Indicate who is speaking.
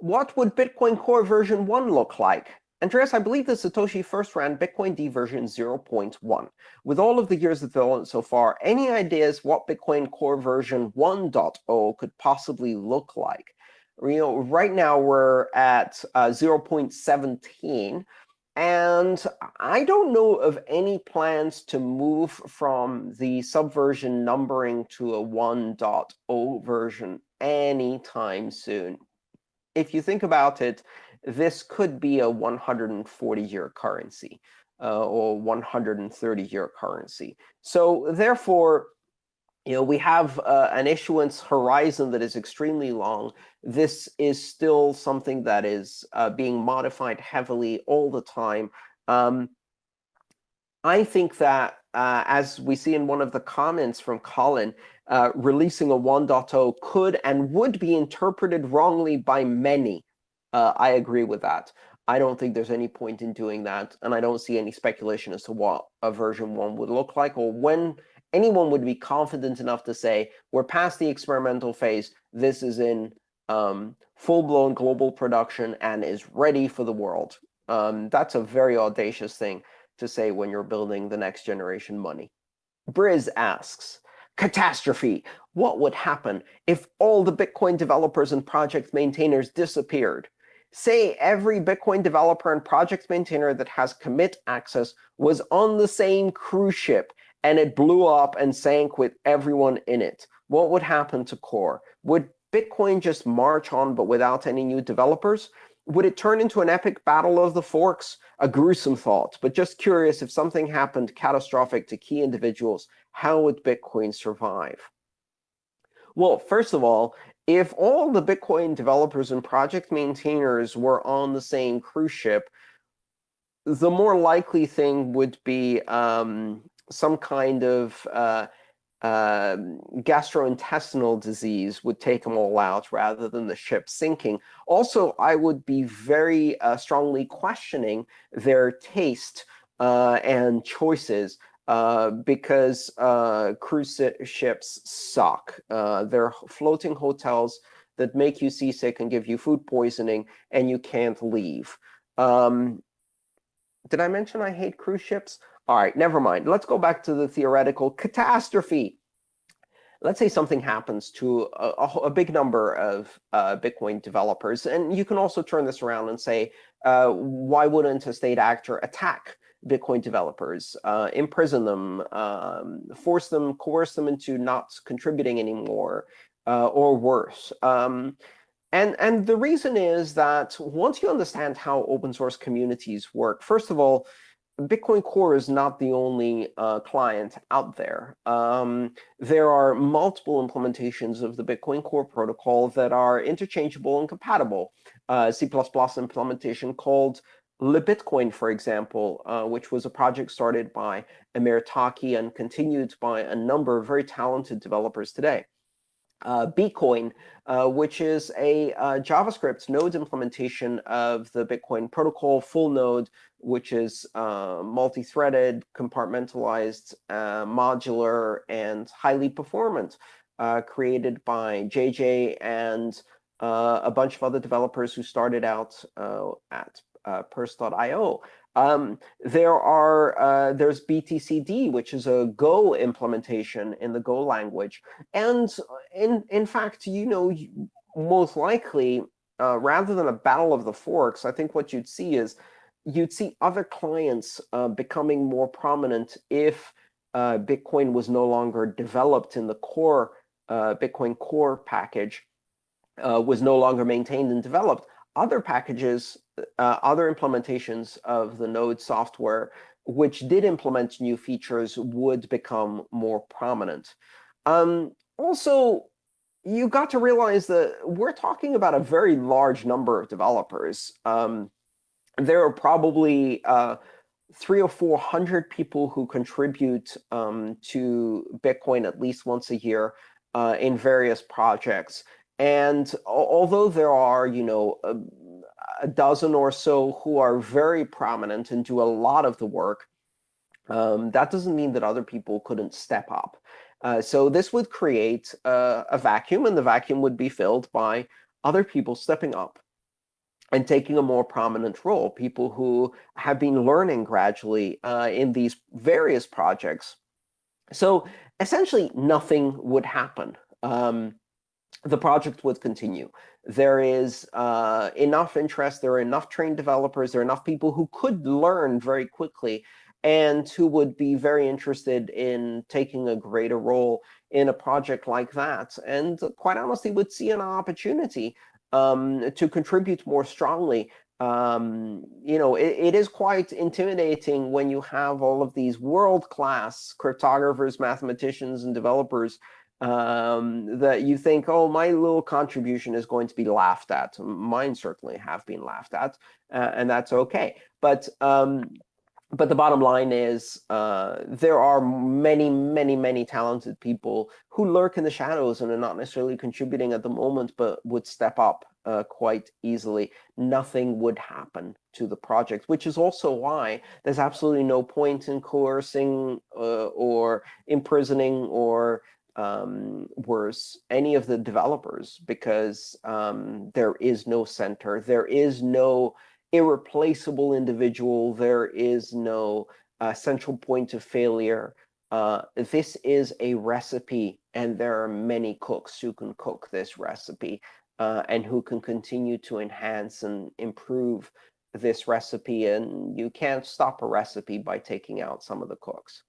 Speaker 1: what would Bitcoin Core version 1 look like? Andreas, I believe that Satoshi first ran bitcoind version 0.1. With all of the years of development so far, any ideas what Bitcoin Core version 1.0 could possibly look like? You know, right now we're at uh, 0.17, and I don't know of any plans to move from the subversion numbering to a 1.0 version anytime soon. If you think about it, this could be a 140-year currency uh, or 130-year currency. So therefore, you know, we have uh, an issuance horizon that is extremely long. This is still something that is uh, being modified heavily all the time. Um, I think that, uh, as we see in one of the comments from Colin, uh, releasing a 1.0 could and would be interpreted wrongly by many. Uh, I agree with that. I don't think there's any point in doing that, and I don't see any speculation as to what a version 1 would look like or when anyone would be confident enough to say, we're past the experimental phase. This is in um, full-blown global production and is ready for the world. Um, that's a very audacious thing to say when you're building the next generation money. Briz asks, catastrophe. What would happen if all the Bitcoin developers and project maintainers disappeared? Say every Bitcoin developer and project maintainer that has commit access was on the same cruise ship and it blew up and sank with everyone in it. What would happen to Core? Would Bitcoin just march on but without any new developers? Would it turn into an epic battle of the forks? A gruesome thought, but just curious if something happened catastrophic to key individuals, how would Bitcoin survive? Well, first of all, if all the Bitcoin developers and project maintainers were on the same cruise ship, the more likely thing would be um, some kind of uh, uh, gastrointestinal disease would take them all out rather than the ship sinking. Also, I would be very uh, strongly questioning their taste uh, and choices uh, because uh, cruise ships suck. they're floating hotels that make you seasick and give you food poisoning, and you can't leave. Um, did I mention I hate cruise ships? All right, never mind. Let's go back to the theoretical catastrophe. Let's say something happens to a, a big number of uh, Bitcoin developers. And you can also turn this around and say, uh, why wouldn't a state actor attack Bitcoin developers, uh, imprison them, um, force them, coerce them into not contributing anymore, uh, or worse? Um, and, and the reason is that once you understand how open source communities work, first of all, Bitcoin Core is not the only uh, client out there. Um, there are multiple implementations of the Bitcoin Core protocol that are interchangeable and compatible. Uh, C++ implementation called LibBitcoin, for example, uh, which was a project started by Amir Taaki and continued by a number of very talented developers today uh, Bcoin, uh, which is a uh, JavaScript node implementation of the Bitcoin protocol, full node, which is uh, multi-threaded, compartmentalized, uh, modular, and highly performant, uh, created by JJ and a bunch of other developers who started out at Purse.io. Um, there are uh, there's BTCD, which is a Go implementation in the Go language, and in in fact, you know, most likely, uh, rather than a battle of the forks, I think what you'd see is you'd see other clients uh, becoming more prominent if uh, Bitcoin was no longer developed in the core uh, Bitcoin core package, uh, was no longer maintained and developed other packages, uh, other implementations of the Node software, which did implement new features, would become more prominent. Um, also, you got to realize that we're talking about a very large number of developers. Um, there are probably uh, three or 400 people who contribute um, to Bitcoin at least once a year uh, in various projects. And although there are, you know, a, dozen or so who are very prominent and do a lot of the work, um, that doesn't mean that other people couldn't step up. Uh, so this would create a vacuum, and the vacuum would be filled by other people stepping up and taking a more prominent role, people who have been learning gradually uh, in these various projects. So essentially, nothing would happen. Um, the project would continue. There is uh, enough interest, there are enough trained developers, there are enough people who could learn very quickly and who would be very interested in taking a greater role in a project like that, and quite honestly would see an opportunity um, to contribute more strongly. Um, you know, it, it is quite intimidating when you have all of these world-class cryptographers, mathematicians, and developers um, that you think, oh, my little contribution is going to be laughed at. Mine certainly have been laughed at, uh, and that's OK. But um, but the bottom line is uh, there are many, many, many talented people who lurk in the shadows and are not necessarily contributing at the moment, but would step up uh, quite easily. Nothing would happen to the project, which is also why there's absolutely no point in coercing uh, or imprisoning or um, worse, any of the developers, because um, there is no center. There is no irreplaceable individual. There is no uh, central point of failure. Uh, this is a recipe, and there are many cooks who can cook this recipe uh, and who can continue to enhance and improve this recipe. And you can't stop a recipe by taking out some of the cooks.